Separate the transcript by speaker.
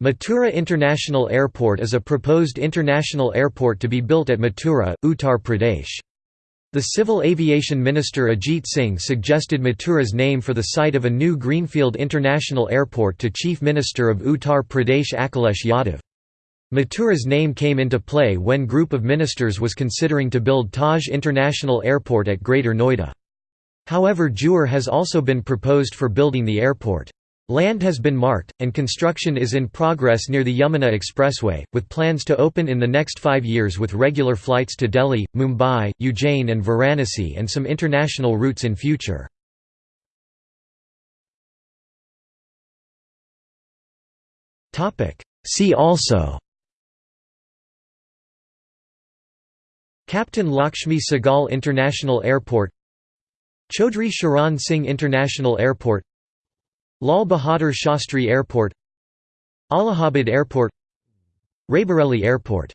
Speaker 1: Mathura International Airport is a proposed international airport to be built at Mathura, Uttar Pradesh. The Civil Aviation Minister Ajit Singh suggested Mathura's name for the site of a new Greenfield International Airport to Chief Minister of Uttar Pradesh Akhilesh Yadav. Mathura's name came into play when group of ministers was considering to build Taj International Airport at Greater Noida. However Jewar has also been proposed for building the airport. Land has been marked, and construction is in progress near the Yamuna Expressway, with plans to open in the next five years with regular flights to Delhi, Mumbai, Ujjain and Varanasi and some international routes in future. See also Captain Lakshmi Sehgal International Airport Chaudhry Charan Singh International Airport Lal Bahadur Shastri Airport Allahabad Airport Raebareli Airport